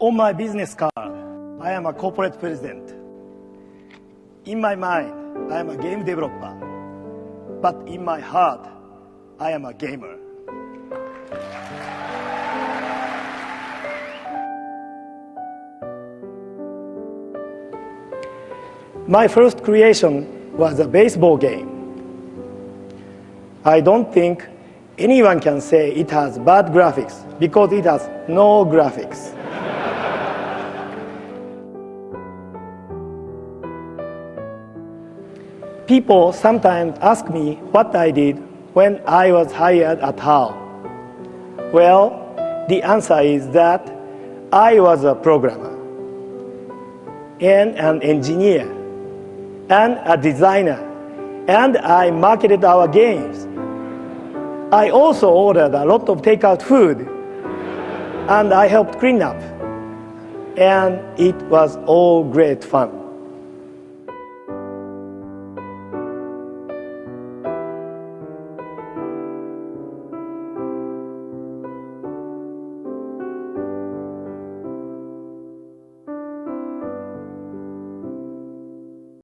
On my business card, I am a corporate president. In my mind, I am a game developer. But in my heart, I am a gamer. My first creation was a baseball game. I don't think anyone can say it has bad graphics because it has no graphics. People sometimes ask me what I did when I was hired at HAL. Well, the answer is that I was a programmer and an engineer and a designer and I marketed our games. I also ordered a lot of takeout food and I helped clean up and it was all great fun.